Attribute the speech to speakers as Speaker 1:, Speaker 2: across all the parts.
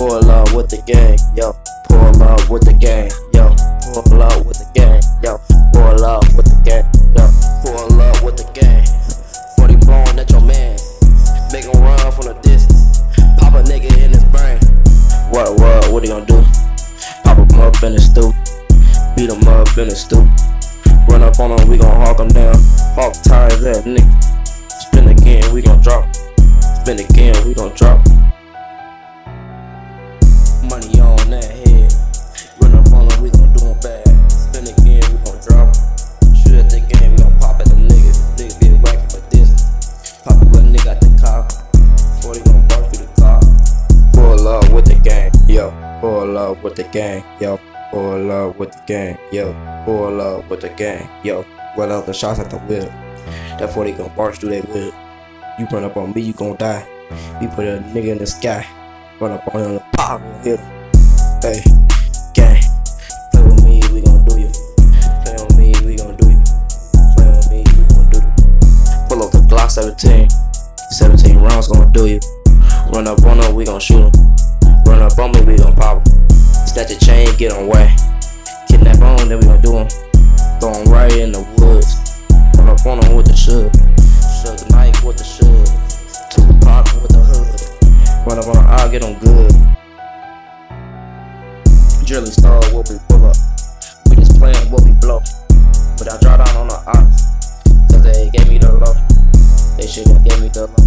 Speaker 1: Pull up with the gang, yo. Pull up with the gang, yo. Pull up with the gang, yo. Pull up with the gang, yo. Pull up with the gang. 40 blowing at your man. Make him run from the distance. Pop a nigga in his brain. What, what, what he gonna do? Pop him up in the stoop. Beat him up in the stoop. Run up on him, we gon' hawk him down. Hawk tires that nigga. Spin again, we gon' drop. Spin again, we gon' drop. Pull up with the gang, yo. Pull up with the gang, yo. Pull up with the gang, yo. Well out the shots at the wheel. That 40 gon' barge through that wheel. You run up on me, you gon' die. We put a nigga in the sky. Run up on him, pop, hit him. Hey, gang. Play with me, we gon' do you. Play on me, we gon' do you. Play on me, we gon' do you. Pull up the Glock 17. 17 rounds gon' do you. Run up on him, we gon' shoot him. Get on way. Kidnap on, then we gon' do him. Throw him right in the woods. Run up on him with the shug. Shug the knife with the shug. Tupac with the hood. Run up on him, I'll get him good. Drilling star, what we pull up. We just playing what we blow. But I draw down on the ops. Cause they gave me the low. They shouldn't give me the low.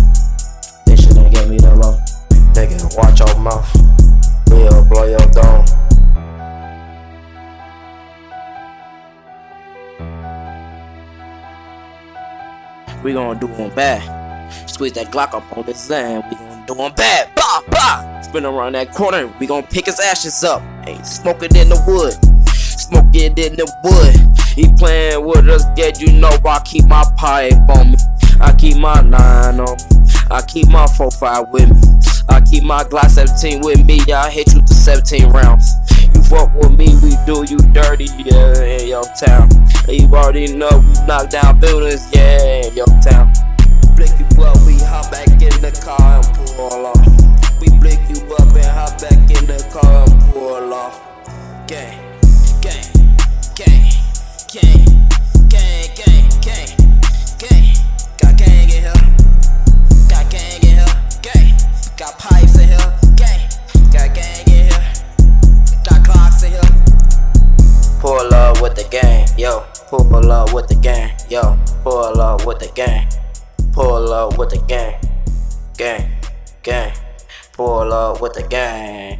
Speaker 1: They shouldn't give me the low. Nigga, watch your mouth. We'll blow your dome. We gonna do him bad. Squeeze that Glock up on his end. We gonna do him bad. Bah, bah. Spin around that corner. We gonna pick his ashes up. Ain't smoking in the wood. Smoke it in the wood. He playing with us, get you know I keep my pipe on me. I keep my nine on me. I keep my 4-5 with me. I keep my Glock 17 with me. I hit you to 17 rounds. Fuck with me, we do you dirty, yeah, in your town. You already know we knock down buildings, yeah, in your town. Blick you up, we hop back in the car Pull up with the gang, yo. Pull up with the gang. Pull up with the gang. Gang. Gang. Pull up with the gang.